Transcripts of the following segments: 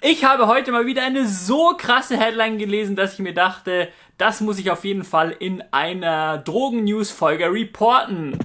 Ich habe heute mal wieder eine so krasse Headline gelesen, dass ich mir dachte, das muss ich auf jeden Fall in einer Drogen-News-Folge reporten.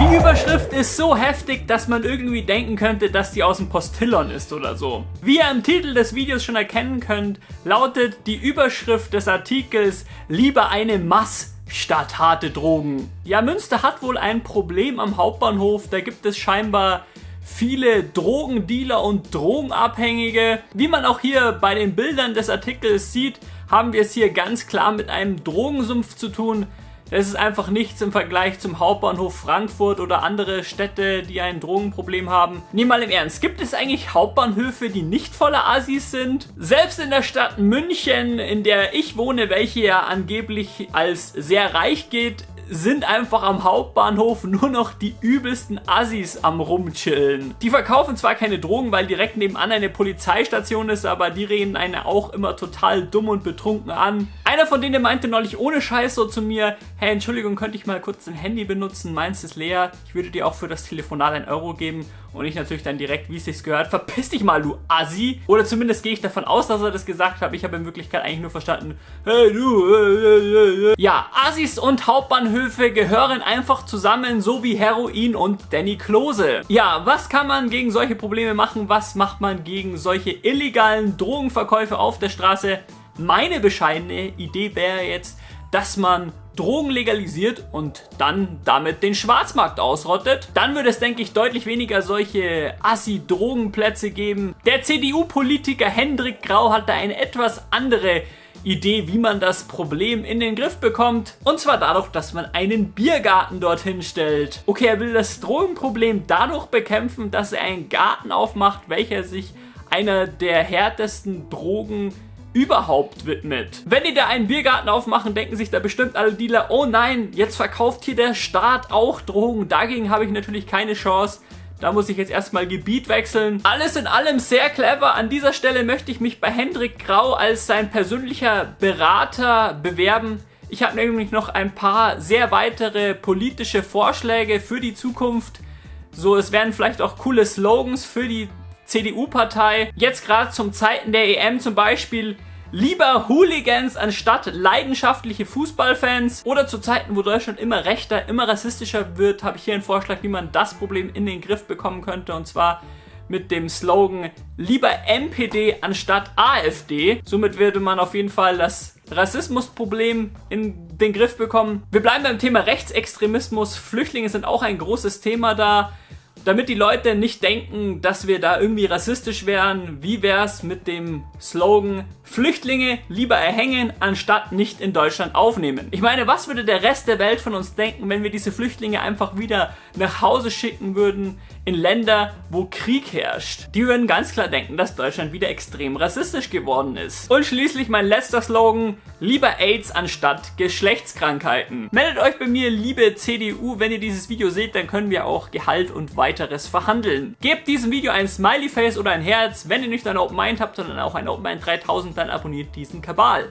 Die Überschrift ist so heftig, dass man irgendwie denken könnte, dass die aus dem Postillon ist oder so. Wie ihr im Titel des Videos schon erkennen könnt, lautet die Überschrift des Artikels Lieber eine Mass statt harte Drogen. Ja, Münster hat wohl ein Problem am Hauptbahnhof, da gibt es scheinbar viele Drogendealer und Drogenabhängige. Wie man auch hier bei den Bildern des Artikels sieht, haben wir es hier ganz klar mit einem Drogensumpf zu tun. Es ist einfach nichts im Vergleich zum Hauptbahnhof Frankfurt oder andere Städte, die ein Drogenproblem haben. Nehm mal im Ernst, gibt es eigentlich Hauptbahnhöfe, die nicht voller Assis sind? Selbst in der Stadt München, in der ich wohne, welche ja angeblich als sehr reich geht, sind einfach am Hauptbahnhof nur noch die übelsten Assis am rumchillen. Die verkaufen zwar keine Drogen, weil direkt nebenan eine Polizeistation ist, aber die reden einen auch immer total dumm und betrunken an. Einer von denen meinte neulich ohne Scheiß so zu mir, hey, Entschuldigung, könnte ich mal kurz dein Handy benutzen? Meins ist leer. Ich würde dir auch für das Telefonat ein Euro geben. Und ich natürlich dann direkt, wie es sich gehört, verpiss dich mal, du Assi. Oder zumindest gehe ich davon aus, dass er das gesagt hat. Ich habe in Wirklichkeit eigentlich nur verstanden, hey du. Äh, äh, äh. Ja, Assis und Hauptbahnhöfe gehören einfach zusammen, so wie Heroin und Danny Klose. Ja, was kann man gegen solche Probleme machen? Was macht man gegen solche illegalen Drogenverkäufe auf der Straße? Meine bescheidene Idee wäre jetzt, dass man Drogen legalisiert und dann damit den Schwarzmarkt ausrottet. Dann würde es, denke ich, deutlich weniger solche Assi-Drogenplätze geben. Der CDU-Politiker Hendrik Grau hat da eine etwas andere Idee, wie man das Problem in den Griff bekommt. Und zwar dadurch, dass man einen Biergarten dorthin stellt. Okay, er will das Drogenproblem dadurch bekämpfen, dass er einen Garten aufmacht, welcher sich einer der härtesten Drogen überhaupt widmet. Wenn die da einen Biergarten aufmachen, denken sich da bestimmt alle Dealer, oh nein, jetzt verkauft hier der Staat auch Drogen. Dagegen habe ich natürlich keine Chance. Da muss ich jetzt erstmal Gebiet wechseln. Alles in allem sehr clever. An dieser Stelle möchte ich mich bei Hendrik Grau als sein persönlicher Berater bewerben. Ich habe nämlich noch ein paar sehr weitere politische Vorschläge für die Zukunft. So, es werden vielleicht auch coole Slogans für die CDU-Partei. Jetzt gerade zum Zeiten der EM zum Beispiel Lieber Hooligans anstatt leidenschaftliche Fußballfans oder zu Zeiten, wo Deutschland immer rechter, immer rassistischer wird, habe ich hier einen Vorschlag, wie man das Problem in den Griff bekommen könnte und zwar mit dem Slogan lieber MPD anstatt AfD. Somit würde man auf jeden Fall das Rassismusproblem in den Griff bekommen. Wir bleiben beim Thema Rechtsextremismus. Flüchtlinge sind auch ein großes Thema da damit die Leute nicht denken, dass wir da irgendwie rassistisch wären, wie wär's mit dem Slogan Flüchtlinge lieber erhängen, anstatt nicht in Deutschland aufnehmen? Ich meine, was würde der Rest der Welt von uns denken, wenn wir diese Flüchtlinge einfach wieder nach Hause schicken würden in Länder, wo Krieg herrscht? Die würden ganz klar denken, dass Deutschland wieder extrem rassistisch geworden ist. Und schließlich mein letzter Slogan, lieber AIDS anstatt Geschlechtskrankheiten. Meldet euch bei mir, liebe CDU, wenn ihr dieses Video seht, dann können wir auch Gehalt und weiter weiteres verhandeln. Gebt diesem Video ein Smiley Face oder ein Herz. Wenn ihr nicht ein Open Mind habt, sondern auch ein Open Mind 3000, dann abonniert diesen Kabal.